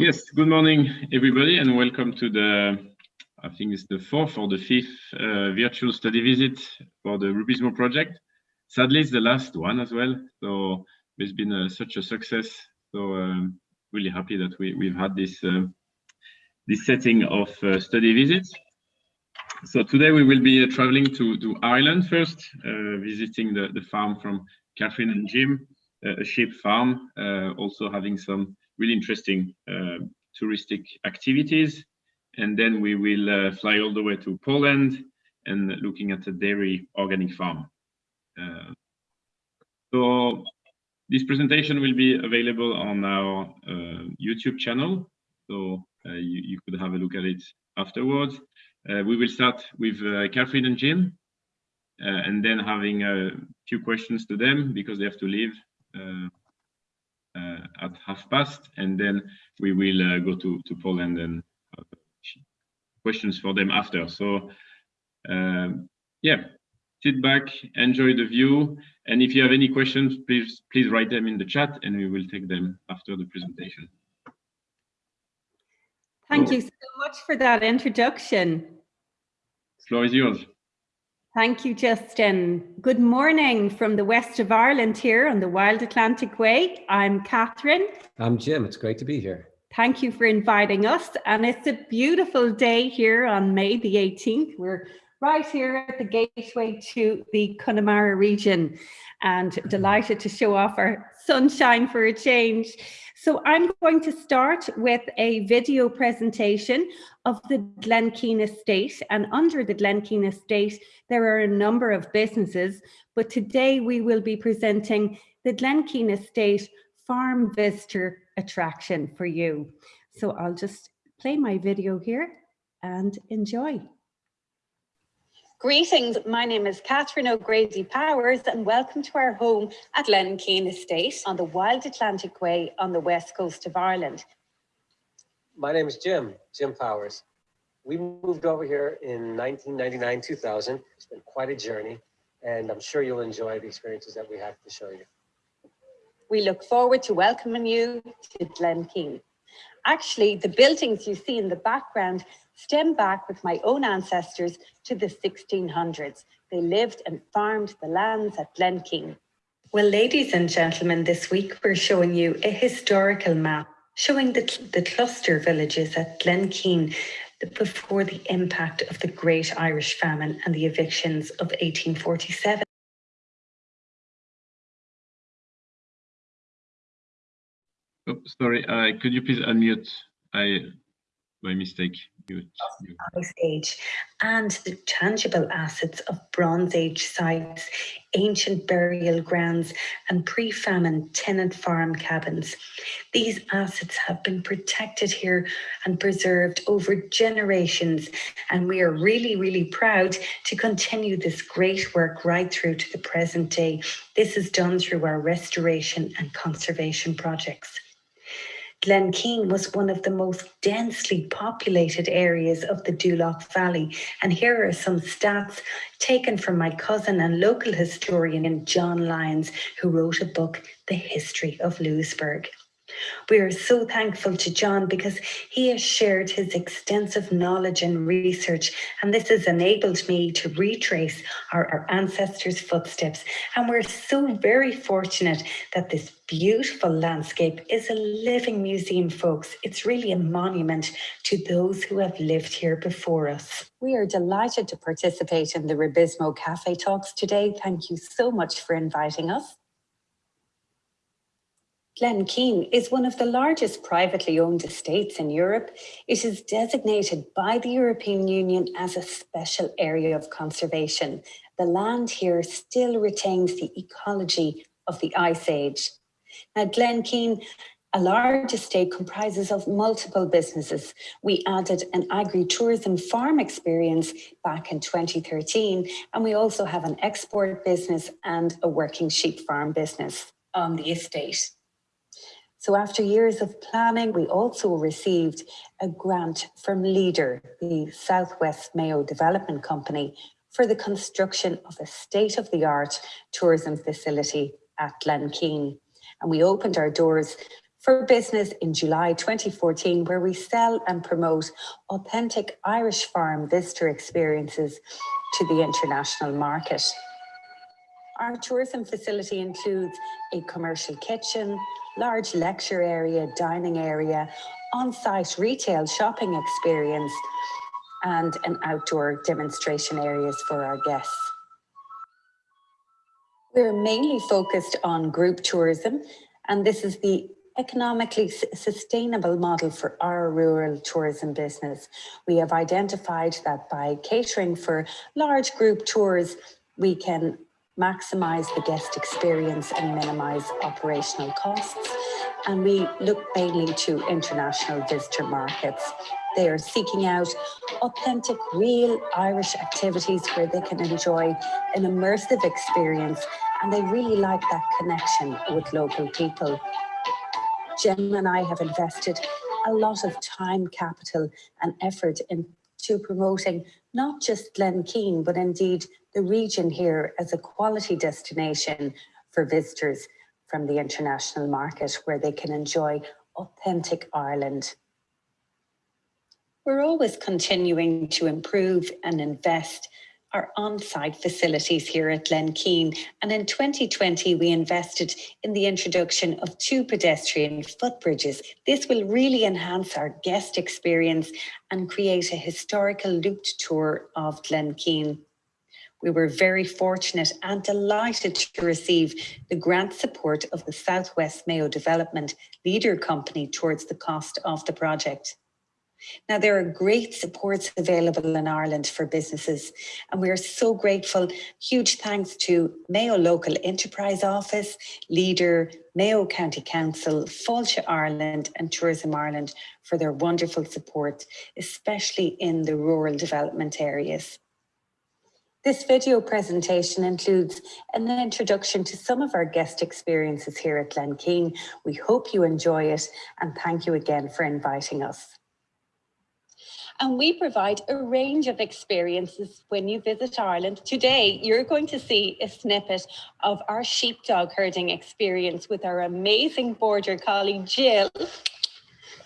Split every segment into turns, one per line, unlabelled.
Yes, good morning, everybody, and welcome to the, I think it's the fourth or the fifth uh, virtual study visit for the Rubizmo project. Sadly, it's the last one as well. So it's been uh, such a success. So um, really happy that we, we've had this, uh, this setting of uh, study visits. So today we will be uh, traveling to, to Ireland first, visiting the, the farm from Catherine and Jim, a sheep farm, also having some really interesting uh, touristic activities. And then we will uh, fly all the way to Poland and looking at a dairy organic farm. Uh, so this presentation will be available on our YouTube channel. So you, you could have a look at it afterwards. Uh, we will start with uh, Catherine and Jim, uh, and then having a few questions to them because they have to leave at half past, and then we will uh, go to, to Poland and questions for them after. So um, yeah, sit back, enjoy the view, and if you have any questions, please please write them in the chat, and we will take them after the presentation.
Thank so, you so much for that introduction.
floor is yours.
Thank you, Justin. Good morning from the west of Ireland here on the Wild Atlantic Way. I'm Catherine.
I'm Jim. It's great to be here.
Thank you for inviting us. And it's a beautiful day here on May the 18th. We're right here at the gateway to the Connemara region and delighted to show off our sunshine for a change. So I'm going to start with a video presentation of the Glenkeen Estate and under the Glenkeen Estate there are a number of businesses but today we will be presenting the Glenkeen Estate Farm Visitor Attraction for you. So I'll just play my video here and enjoy. Greetings, my name is Catherine O'Grady Powers and welcome to our home at Glenkeen Estate on the Wild Atlantic Way on the west coast of Ireland.
My name is Jim, Jim Powers. We moved over here in 1999-2000. It's been quite a journey and I'm sure you'll enjoy the experiences that we have to show you.
We look forward to welcoming you to Glenkeen. Actually, the buildings you see in the background stem back with my own ancestors to the 1600s. They lived and farmed the lands at Glenkeen. Well, ladies and gentlemen, this week we're showing you a historical map showing the, the cluster villages at Glenkeen before the impact of the Great Irish Famine and the evictions of 1847.
Oh, sorry, uh, could you please unmute? I by mistake.
Ice Age and the tangible assets of Bronze Age sites, ancient burial grounds and pre-famine tenant farm cabins. These assets have been protected here and preserved over generations and we are really, really proud to continue this great work right through to the present day. This is done through our restoration and conservation projects. Glenkeen was one of the most densely populated areas of the Doolough Valley. And here are some stats taken from my cousin and local historian, John Lyons, who wrote a book, The History of Louisburgh. We are so thankful to John because he has shared his extensive knowledge and research, and this has enabled me to retrace our, our ancestors' footsteps. And we're so very fortunate that this beautiful landscape is a living museum, folks. It's really a monument to those who have lived here before us. We are delighted to participate in the Rubizmo Cafe Talks today. Thank you so much for inviting us. Glenkeen is one of the largest privately owned estates in Europe. It is designated by the European Union as a special area of conservation. The land here still retains the ecology of the Ice Age. Now, Glenkeen, a large estate comprises of multiple businesses. We added an agri-tourism farm experience back in 2013, and we also have an export business and a working sheep farm business on the estate. So after years of planning, we also received a grant from LEADER, the Southwest Mayo Development Company, for the construction of a state-of-the-art tourism facility at Glenkeen. And we opened our doors for business in July 2014, where we sell and promote authentic Irish farm visitor experiences to the international market. Our tourism facility includes a commercial kitchen, large lecture area, dining area, on-site retail shopping experience, and an outdoor demonstration areas for our guests. We're mainly focused on group tourism, and this is the economically sustainable model for our rural tourism business. We have identified that by catering for large group tours, we can maximize the guest experience and minimize operational costs. And we look mainly to international visitor markets. They are seeking out authentic, real Irish activities where they can enjoy an immersive experience and they really like that connection with local people. Jim and I have invested a lot of time, capital and effort into promoting not just Glenkeen, but indeed the region here as a quality destination for visitors from the international market where they can enjoy authentic Ireland. We're always continuing to improve and invest our on-site facilities here at Glenkeen. And in 2020, we invested in the introduction of two pedestrian footbridges. This will really enhance our guest experience and create a historical looped tour of Glenkeen. We were very fortunate and delighted to receive the grant support of the Southwest Mayo Development Leader Company towards the cost of the project. Now, there are great supports available in Ireland for businesses, and we are so grateful. Huge thanks to Mayo Local Enterprise Office, Leader, Mayo County Council, Fáilte Ireland and Tourism Ireland for their wonderful support, especially in the rural development areas. This video presentation includes an introduction to some of our guest experiences here at Glenkeen. We hope you enjoy it and thank you again for inviting us and we provide a range of experiences when you visit Ireland. Today, you're going to see a snippet of our sheepdog herding experience with our amazing border collie, Jill.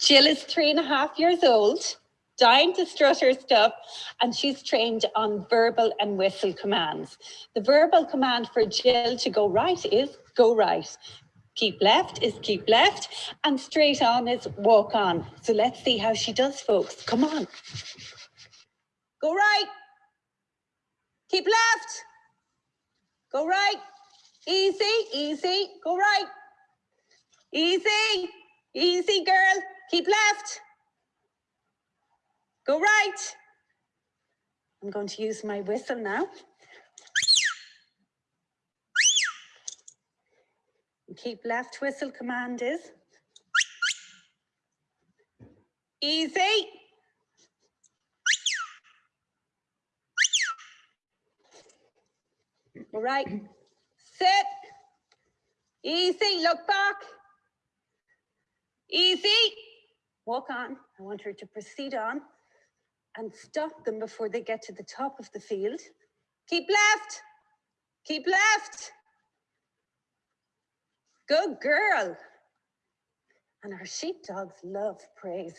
Jill is three and a half years old, dying to strut her stuff, and she's trained on verbal and whistle commands. The verbal command for Jill to go right is go right. Keep left is keep left and straight on is walk on. So let's see how she does, folks. Come on. Go right. Keep left. Go right. Easy, easy. Go right. Easy, easy, girl. Keep left. Go right. I'm going to use my whistle now. keep left whistle command is. Easy. All right. Sit. Easy. Look back. Easy. Walk on. I want her to proceed on and stop them before they get to the top of the field. Keep left. Keep left. Good girl. And our sheepdogs love praise.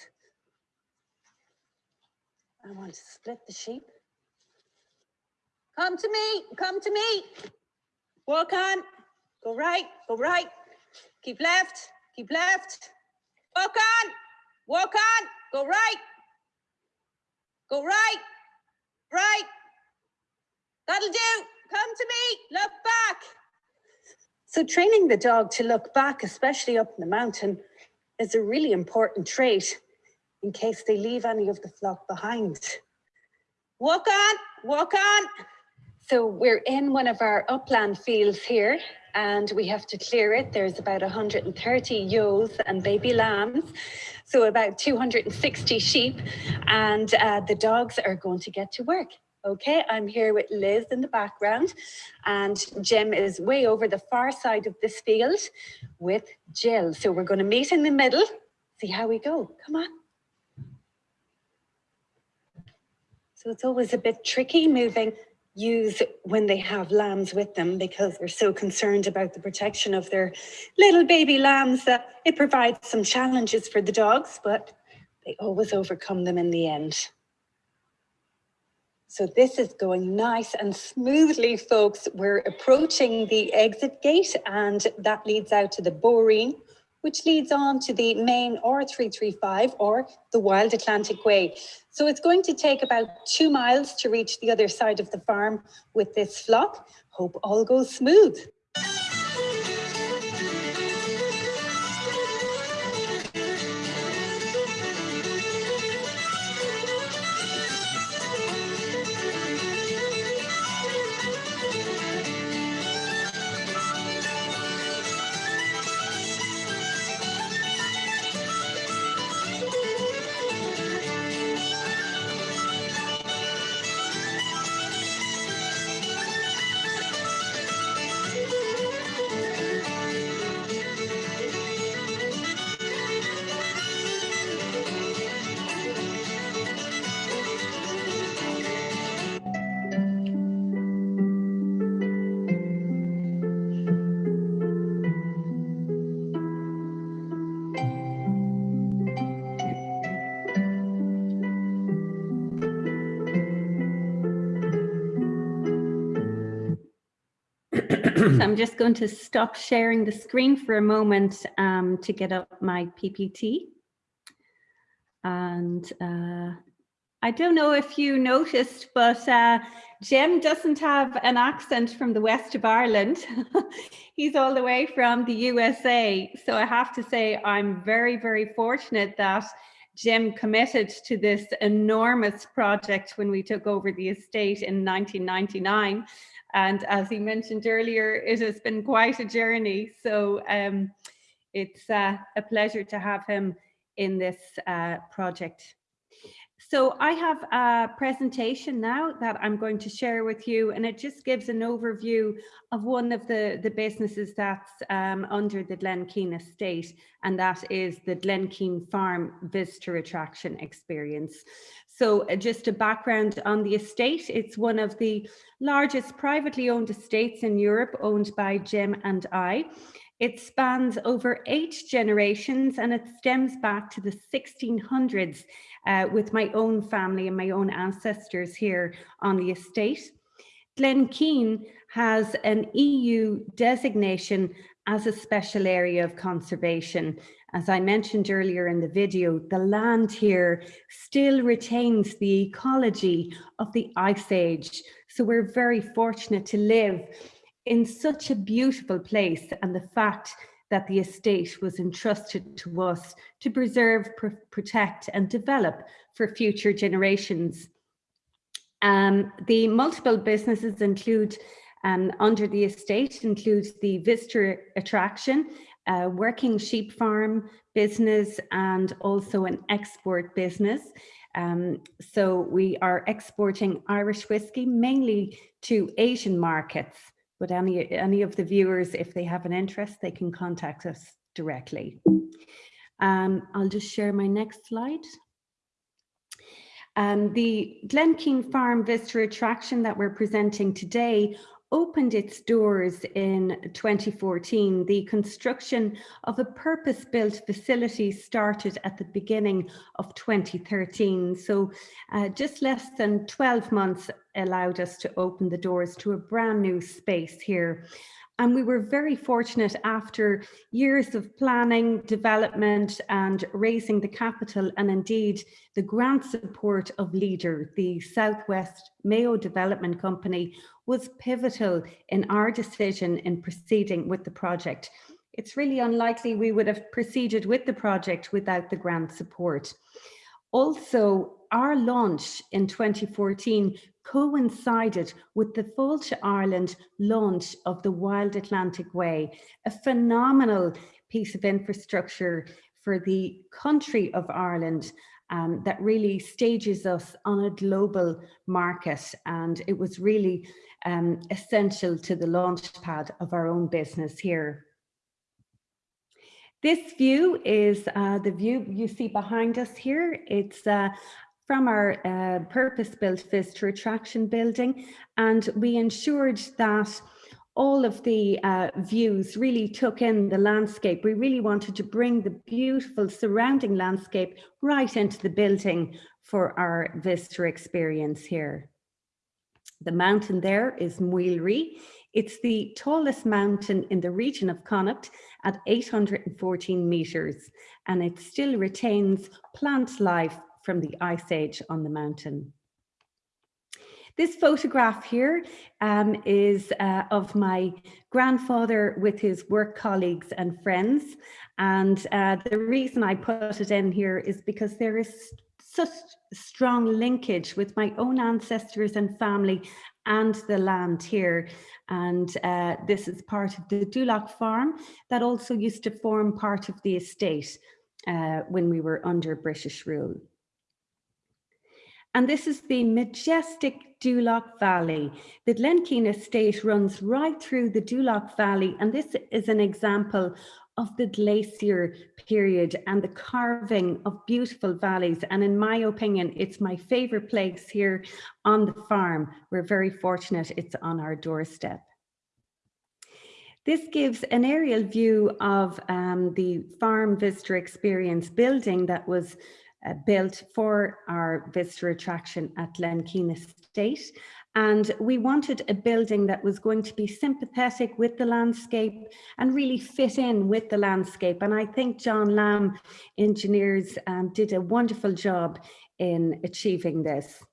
I want to split the sheep. Come to me, come to me. Walk on, go right, go right. Keep left, keep left. Walk on, walk on, go right. Go right, right. That'll do. Come to me, look back. So training the dog to look back, especially up in the mountain, is a really important trait in case they leave any of the flock behind. Walk on, walk on. So we're in one of our upland fields here and we have to clear it. There's about 130 ewes and baby lambs, so about 260 sheep, and uh, the dogs are going to get to work. Okay, I'm here with Liz in the background and Jim is way over the far side of this field with Jill. So we're going to meet in the middle, see how we go. Come on. So it's always a bit tricky moving
ewes when they have lambs with them because they're so concerned about the protection of their little baby lambs that it provides some challenges for the dogs, but they always overcome them in the end. So this is going nice and smoothly, folks. We're approaching the exit gate and that leads out to the Boreen, which leads on to the main R335 or the Wild Atlantic Way. So it's going to take about two miles to reach the other side of the farm with this flock. Hope all goes smooth.
I'm just going to stop sharing the screen for a moment um, to get up my PPT. And uh, I don't know if you noticed, but uh, Jim doesn't have an accent from the west of Ireland. He's all the way from the USA. So I have to say I'm very, very fortunate that Jim committed to this enormous project when we took over the estate in 1999. And as he mentioned earlier, it has been quite a journey. So um, it's uh, a pleasure to have him in this uh, project. So I have a presentation now that I'm going to share with you, and it just gives an overview of one of the, the businesses that's um, under the Glenkeen estate, and that is the Glenkeen Farm Visitor Attraction Experience. So uh, just a background on the estate, it's one of the largest privately owned estates in Europe, owned by Jim and I. It spans over eight generations and it stems back to the 1600s uh, with my own family and my own ancestors here on the estate. Glenkeen has an EU designation as a special area of conservation. As I mentioned earlier in the video, the land here still retains the ecology of the Ice Age. So we're very fortunate to live in such a beautiful place and the fact that the estate was entrusted to us to preserve, pr protect and develop for future generations. Um, the multiple businesses include um, under the estate includes the visitor attraction, working sheep farm business and also an export business. Um, so we are exporting Irish whiskey mainly to Asian markets but any, any of the viewers, if they have an interest, they can contact us directly. Um, I'll just share my next slide. Um, the Glenkeen Farm Visitor Attraction that we're presenting today opened its doors in 2014. The construction of a purpose-built facility started at the beginning of 2013. So uh, just less than 12 months allowed us to open the doors to a brand new space here. And we were very fortunate after years of planning, development and raising the capital and indeed the grant support of LEADER, the Southwest Mayo Development Company, was pivotal in our decision in proceeding with the project. It's really unlikely we would have proceeded with the project without the grant support. Also, our launch in 2014 coincided with the Fáilte Ireland launch of the Wild Atlantic Way, a phenomenal piece of infrastructure for the country of Ireland um, that really stages us on a global market. And it was really um, essential to the launch pad of our own business here. This view is uh, the view you see behind us here. It's uh, from our uh, purpose-built visitor attraction building and we ensured that all of the uh, views really took in the landscape. We really wanted to bring the beautiful surrounding landscape right into the building for our visitor experience here. The mountain there is Mweelrea. It's the tallest mountain in the region of Connacht at 814 meters, and it still retains plant life from the ice age on the mountain. This photograph here um, is uh, of my grandfather with his work colleagues and friends. And uh, the reason I put it in here is because there is such strong linkage with my own ancestors and family and the land here. And uh, this is part of the Doolough farm that also used to form part of the estate uh, when we were under British rule. And this is the majestic Doolough Valley. The Glenkeen estate runs right through the Doolough Valley. And this is an example of the glacier period and the carving of beautiful valleys. And in my opinion, it's my favorite place here on the farm. We're very fortunate it's on our doorstep. This gives an aerial view of um, the farm visitor experience building that was uh, built for our visitor attraction at Glenkeen Estate. And we wanted a building that was going to be sympathetic with the landscape and really fit in with the landscape. And I think John Lamb engineers um, did a wonderful job in achieving this.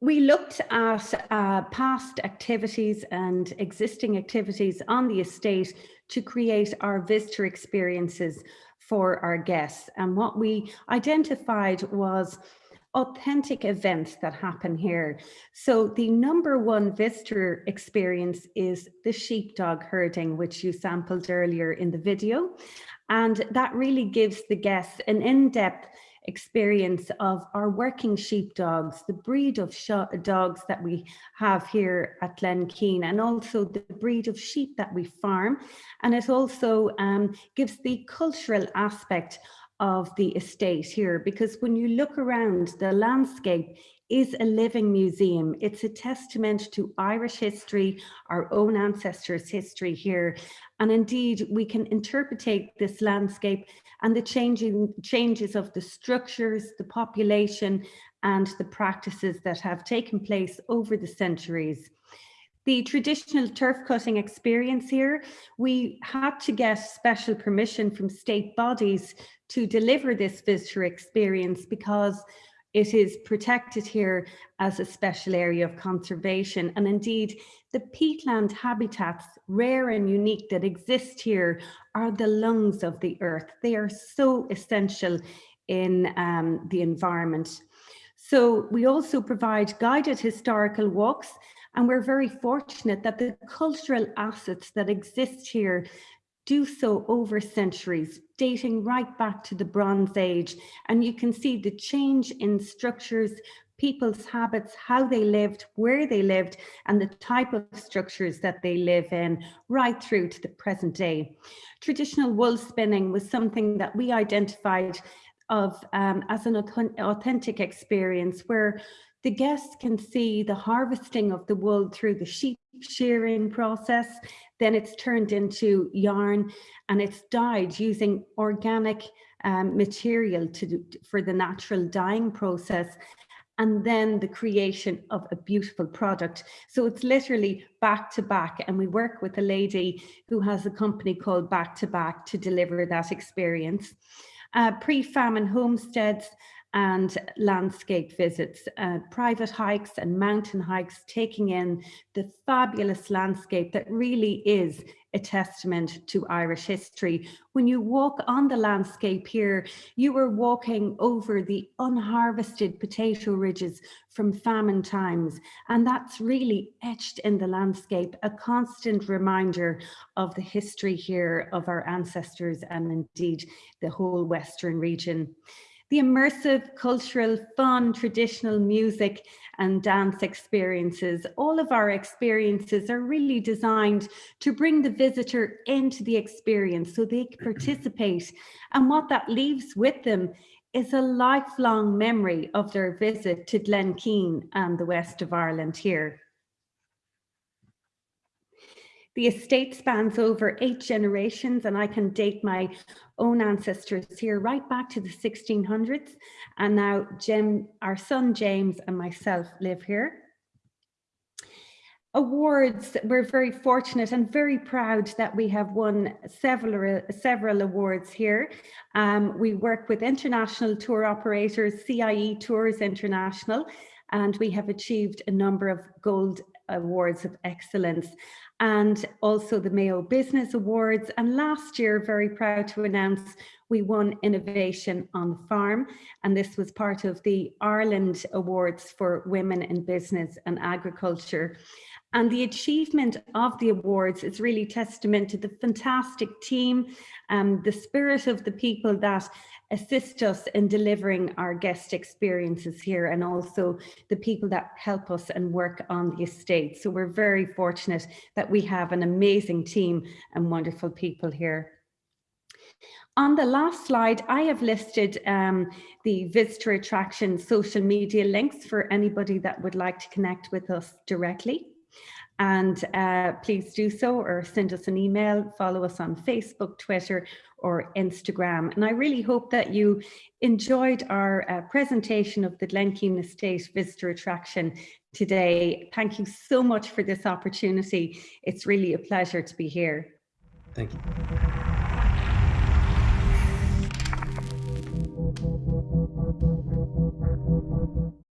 We looked at uh, past activities and existing activities on the estate to create our visitor experiences for our guests. And what we identified was authentic events that happen here. So the number one visitor experience is the sheepdog herding, which you sampled earlier in the video. And that really gives the guests an in-depth experience of our working sheepdogs, the breed of dogs that we have here at Glenkeen, and also the breed of sheep that we farm. And it also um, gives the cultural aspect of the estate here, because when you look around, the landscape is a living museum. It's a testament to Irish history, our own ancestors' history here. And indeed, we can interpretate this landscape and the changing changes of the structures, the population, and the practices that have taken place over the centuries. The traditional turf cutting experience here, we had to get special permission from state bodies to deliver this visitor experience because it is protected here as a special area of conservation. And indeed, the peatland habitats, rare and unique that exist here, are the lungs of the earth. They are so essential in um, the environment. So we also provide guided historical walks and we're very fortunate that the cultural assets that exist here do so over centuries, dating right back to the Bronze Age. And you can see the change in structures, people's habits, how they lived, where they lived, and the type of structures that they live in right through to the present day. Traditional wool spinning was something that we identified of um, as an authentic experience where the guests can see the harvesting of the wool through the sheep shearing process. Then it's turned into yarn and it's dyed using organic um, material to for the natural dyeing process and then the creation of a beautiful product. So it's literally back to back and we work with a lady who has a company called Back to Back to deliver that experience. Uh, Pre-famine homesteads and landscape visits, uh, private hikes and mountain hikes, taking in the fabulous landscape that really is a testament to Irish history. When you walk on the landscape here, you are walking over the unharvested potato ridges from famine times. And that's really etched in the landscape, a constant reminder of the history here of our ancestors and indeed the whole Western region the immersive, cultural, fun, traditional music and dance experiences. All of our experiences are really designed to bring the visitor into the experience so they can participate. And what that leaves with them is a lifelong memory of their visit to Glenkeen and the west of Ireland here. The estate spans over eight generations and I can date my own ancestors here right back to the 1600s. And now Jim, our son James and myself live here. Awards, we're very fortunate and very proud that we have won several, several awards here. Um, we work with international tour operators, CIE Tours International, and we have achieved a number of gold awards of excellence and also the Mayo Business Awards. And last year, very proud to announce we won Innovation on the Farm. And this was part of the Ireland Awards for Women in Business and Agriculture. And the achievement of the awards is really testament to the fantastic team, and the spirit of the people that assist us in delivering our guest experiences here and also the people that help us and work on the estate. So we're very fortunate that we have an amazing team and wonderful people here. On the last slide, I have listed um, the visitor attraction social media links for anybody that would like to connect with us directly. And uh, please do so or send us an email, follow us on Facebook, Twitter or Instagram. And I really hope that you enjoyed our uh, presentation of the Glenkeen Estate Visitor Attraction today. Thank you so much for this opportunity. It's really a pleasure to be here.
Thank you.